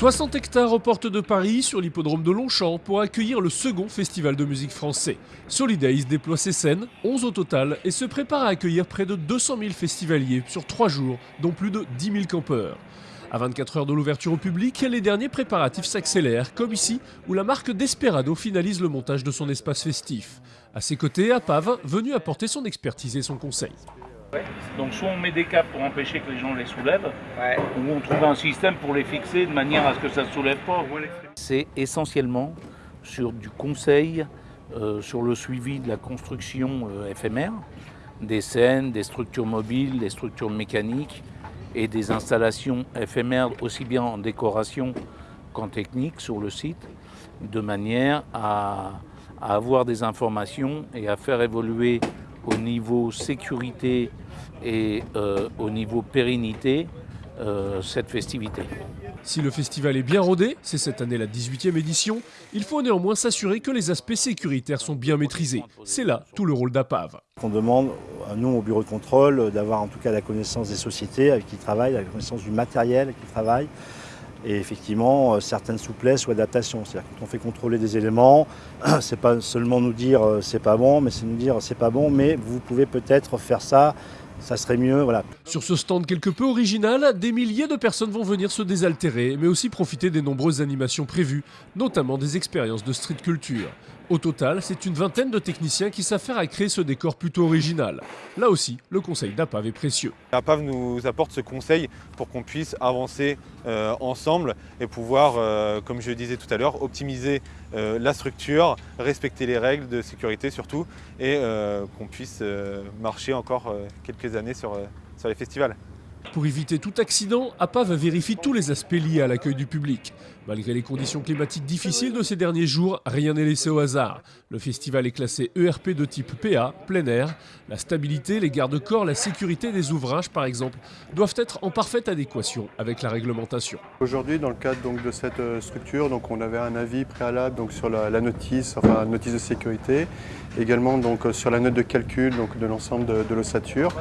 60 hectares aux portes de Paris, sur l'hippodrome de Longchamp, pour accueillir le second festival de musique français. Solidays déploie ses scènes, 11 au total, et se prépare à accueillir près de 200 000 festivaliers sur 3 jours, dont plus de 10 000 campeurs. À 24 heures de l'ouverture au public, les derniers préparatifs s'accélèrent, comme ici, où la marque Desperado finalise le montage de son espace festif. À ses côtés, Apave, venu apporter son expertise et son conseil. Donc soit on met des câbles pour empêcher que les gens les soulèvent, ou on trouve un système pour les fixer de manière à ce que ça ne soulève pas. C'est essentiellement sur du conseil, euh, sur le suivi de la construction euh, éphémère, des scènes, des structures mobiles, des structures mécaniques et des installations éphémères aussi bien en décoration qu'en technique sur le site, de manière à avoir des informations et à faire évoluer au niveau sécurité et euh, au niveau pérennité euh, cette festivité. Si le festival est bien rodé, c'est cette année la 18e édition, il faut néanmoins s'assurer que les aspects sécuritaires sont bien maîtrisés. C'est là tout le rôle d'APAV. On demande à nous, au bureau de contrôle, d'avoir en tout cas la connaissance des sociétés avec qui ils travaillent, la connaissance du matériel avec qui ils travaillent, et effectivement euh, certaines souplesses ou adaptations. C'est-à-dire quand on fait contrôler des éléments, c'est pas seulement nous dire euh, c'est pas bon, mais c'est nous dire c'est pas bon, mais vous pouvez peut-être faire ça, ça serait mieux, voilà. Sur ce stand quelque peu original, des milliers de personnes vont venir se désaltérer, mais aussi profiter des nombreuses animations prévues, notamment des expériences de street culture. Au total, c'est une vingtaine de techniciens qui s'affairent à créer ce décor plutôt original. Là aussi, le conseil d'APAV est précieux. APAV nous apporte ce conseil pour qu'on puisse avancer euh, ensemble et pouvoir, euh, comme je le disais tout à l'heure, optimiser euh, la structure, respecter les règles de sécurité surtout et qu'on puisse marcher encore quelques années sur, sur les festivals. Pour éviter tout accident, APAV vérifie tous les aspects liés à l'accueil du public. Malgré les conditions climatiques difficiles de ces derniers jours, rien n'est laissé au hasard. Le festival est classé ERP de type PA, plein air. La stabilité, les garde-corps, la sécurité des ouvrages par exemple, doivent être en parfaite adéquation avec la réglementation. Aujourd'hui, dans le cadre donc, de cette euh, structure, donc, on avait un avis préalable donc, sur la, notice, enfin notice de sécurité, également donc, euh, sur la note de calcul donc, de l'ensemble de, l'ossature,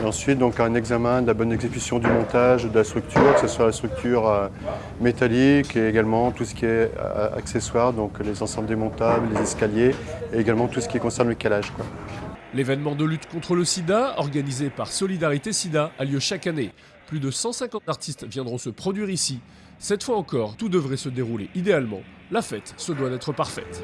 et ensuite donc, un examen de la bonne du montage de la structure, que ce soit la structure euh, métallique et également tout ce qui est euh, accessoire, donc les ensembles démontables, les escaliers et également tout ce qui concerne le calage. L'événement de lutte contre le sida, organisé par Solidarité Sida, a lieu chaque année. Plus de 150 artistes viendront se produire ici. Cette fois encore, tout devrait se dérouler idéalement. La fête se doit d'être parfaite.